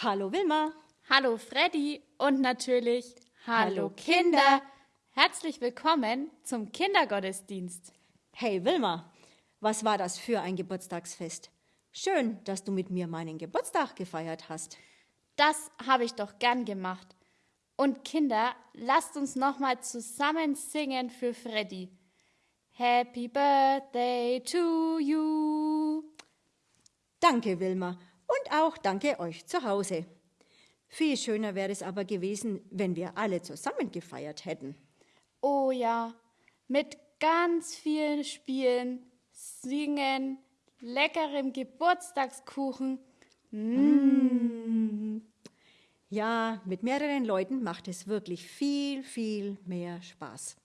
Hallo Wilma. Hallo Freddy und natürlich Hallo, Hallo Kinder. Herzlich willkommen zum Kindergottesdienst. Hey Wilma, was war das für ein Geburtstagsfest? Schön, dass du mit mir meinen Geburtstag gefeiert hast. Das habe ich doch gern gemacht. Und Kinder, lasst uns nochmal zusammen singen für Freddy. Happy Birthday to you. Danke Wilma auch danke euch zu Hause. Viel schöner wäre es aber gewesen, wenn wir alle zusammen gefeiert hätten. Oh ja, mit ganz vielen Spielen, Singen, leckerem Geburtstagskuchen. Ja, mit mehreren Leuten macht es wirklich viel, viel mehr Spaß.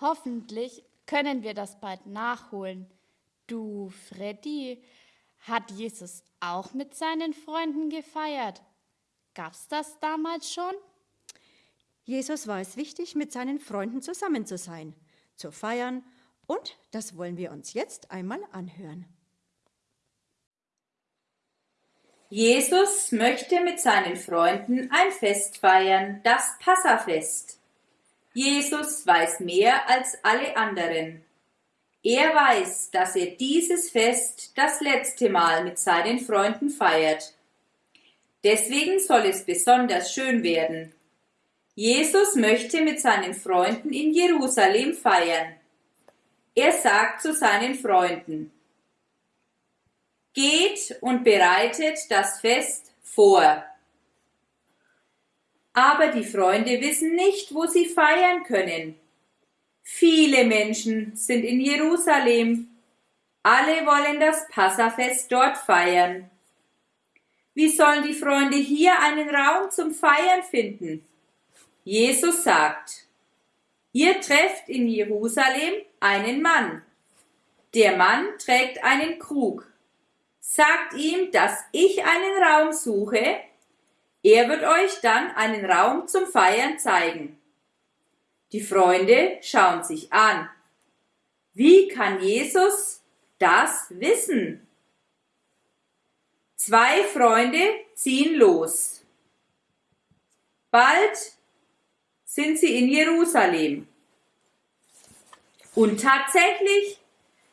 Hoffentlich können wir das bald nachholen. Du, Freddy, hat Jesus auch mit seinen Freunden gefeiert? Gab's das damals schon? Jesus war es wichtig, mit seinen Freunden zusammen zu sein, zu feiern und das wollen wir uns jetzt einmal anhören. Jesus möchte mit seinen Freunden ein Fest feiern, das Passafest. Jesus weiß mehr als alle anderen. Er weiß, dass er dieses Fest das letzte Mal mit seinen Freunden feiert. Deswegen soll es besonders schön werden. Jesus möchte mit seinen Freunden in Jerusalem feiern. Er sagt zu seinen Freunden, Geht und bereitet das Fest vor. Aber die Freunde wissen nicht, wo sie feiern können. Viele Menschen sind in Jerusalem. Alle wollen das Passafest dort feiern. Wie sollen die Freunde hier einen Raum zum Feiern finden? Jesus sagt, ihr trefft in Jerusalem einen Mann. Der Mann trägt einen Krug sagt ihm, dass ich einen Raum suche. Er wird euch dann einen Raum zum Feiern zeigen. Die Freunde schauen sich an. Wie kann Jesus das wissen? Zwei Freunde ziehen los. Bald sind sie in Jerusalem. Und tatsächlich,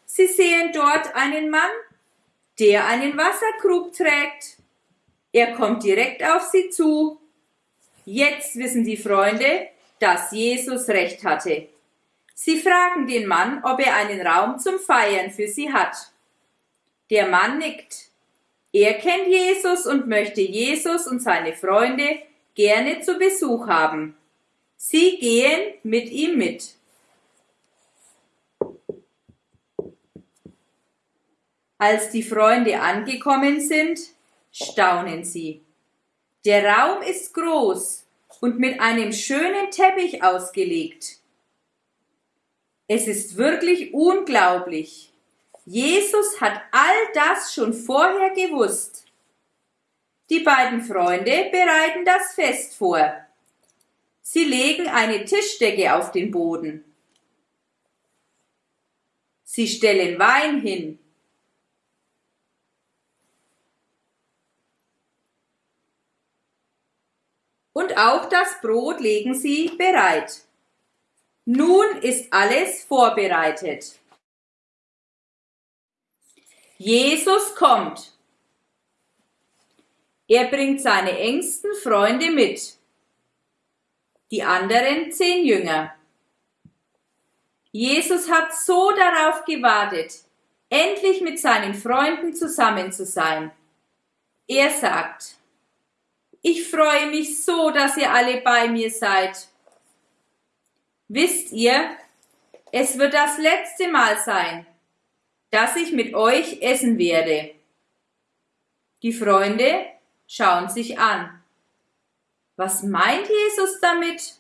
sie sehen dort einen Mann, der einen Wasserkrug trägt. Er kommt direkt auf sie zu. Jetzt wissen die Freunde, dass Jesus recht hatte. Sie fragen den Mann, ob er einen Raum zum Feiern für sie hat. Der Mann nickt. Er kennt Jesus und möchte Jesus und seine Freunde gerne zu Besuch haben. Sie gehen mit ihm mit. Als die Freunde angekommen sind, staunen sie. Der Raum ist groß und mit einem schönen Teppich ausgelegt. Es ist wirklich unglaublich. Jesus hat all das schon vorher gewusst. Die beiden Freunde bereiten das Fest vor. Sie legen eine Tischdecke auf den Boden. Sie stellen Wein hin und auch das Brot legen sie bereit. Nun ist alles vorbereitet. Jesus kommt. Er bringt seine engsten Freunde mit, die anderen zehn Jünger. Jesus hat so darauf gewartet, endlich mit seinen Freunden zusammen zu sein. Er sagt, ich freue mich so, dass ihr alle bei mir seid. Wisst ihr, es wird das letzte Mal sein, dass ich mit euch essen werde. Die Freunde schauen sich an. Was meint Jesus damit?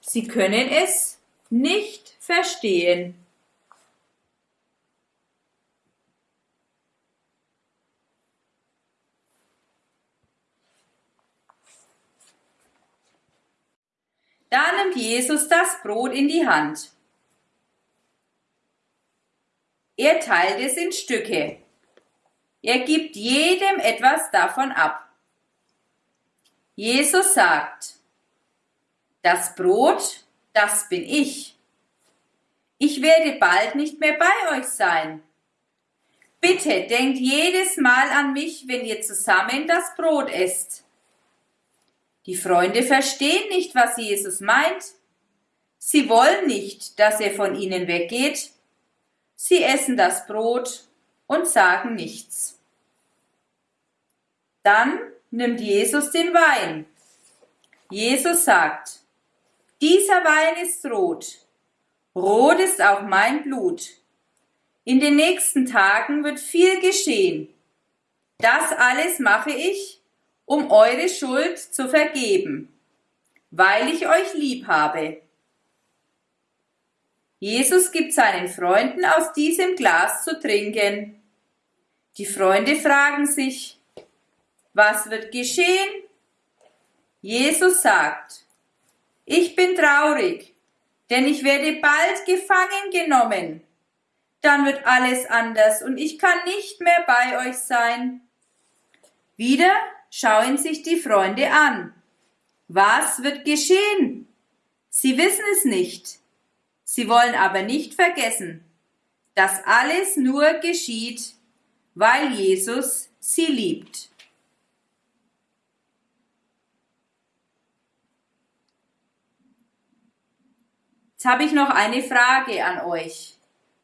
Sie können es nicht verstehen. Da nimmt Jesus das Brot in die Hand. Er teilt es in Stücke. Er gibt jedem etwas davon ab. Jesus sagt, das Brot, das bin ich. Ich werde bald nicht mehr bei euch sein. Bitte denkt jedes Mal an mich, wenn ihr zusammen das Brot esst. Die Freunde verstehen nicht, was Jesus meint. Sie wollen nicht, dass er von ihnen weggeht. Sie essen das Brot und sagen nichts. Dann nimmt Jesus den Wein. Jesus sagt, dieser Wein ist rot. Rot ist auch mein Blut. In den nächsten Tagen wird viel geschehen. Das alles mache ich, um eure Schuld zu vergeben, weil ich euch lieb habe. Jesus gibt seinen Freunden aus diesem Glas zu trinken. Die Freunde fragen sich, was wird geschehen? Jesus sagt, ich bin traurig, denn ich werde bald gefangen genommen. Dann wird alles anders und ich kann nicht mehr bei euch sein. Wieder schauen sich die Freunde an. Was wird geschehen? Sie wissen es nicht. Sie wollen aber nicht vergessen, dass alles nur geschieht, weil Jesus sie liebt. Jetzt habe ich noch eine Frage an euch.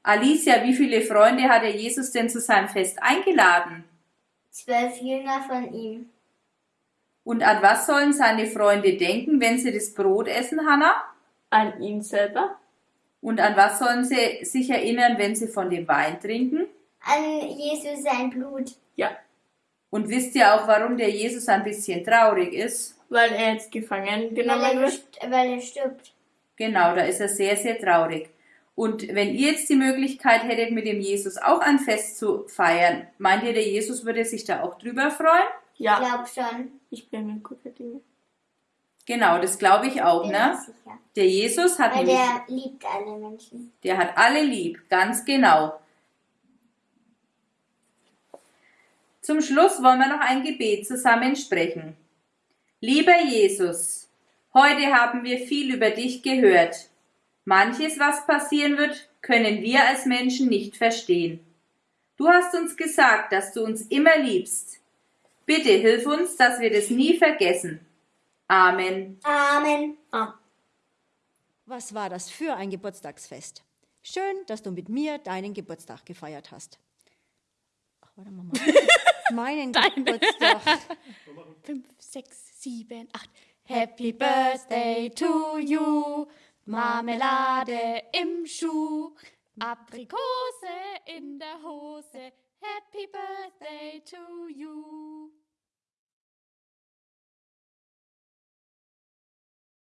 Alicia, wie viele Freunde hat er Jesus denn zu seinem Fest eingeladen? Zwölf Jünger von ihm. Und an was sollen seine Freunde denken, wenn sie das Brot essen, Hannah? An ihn selber? Und an was sollen sie sich erinnern, wenn sie von dem Wein trinken? An Jesus sein Blut. Ja, Und wisst ihr auch, warum der Jesus ein bisschen traurig ist? weil er jetzt gefangen Weil genommen er, wird. weil er stirbt. Genau, da ist er sehr, sehr traurig. Und wenn ihr jetzt die Möglichkeit hättet, mit dem Jesus auch ein Fest zu feiern, meint ihr, der Jesus würde sich da auch drüber freuen? Ich Ja, glaube schon. ich bin mir guter Dinge. Genau, das glaube ich auch, Bin mir ne? sicher. Der Jesus hat Weil nämlich, der liebt alle Menschen. der hat alle lieb, ganz genau. Zum Schluss wollen wir noch ein Gebet zusammen sprechen. Lieber Jesus, heute haben wir viel über dich gehört. Manches, was passieren wird, können wir als Menschen nicht verstehen. Du hast uns gesagt, dass du uns immer liebst. Bitte hilf uns, dass wir das nie vergessen. Amen. Amen. Ah, Was war das für ein Geburtstagsfest? Schön, dass du mit mir deinen Geburtstag gefeiert hast. Ach, warte mal. mal. Meinen Geburtstag. Fünf, sechs, sieben, acht. Happy Birthday to you. Marmelade im Schuh. Aprikose in der Hose. Happy Birthday to you.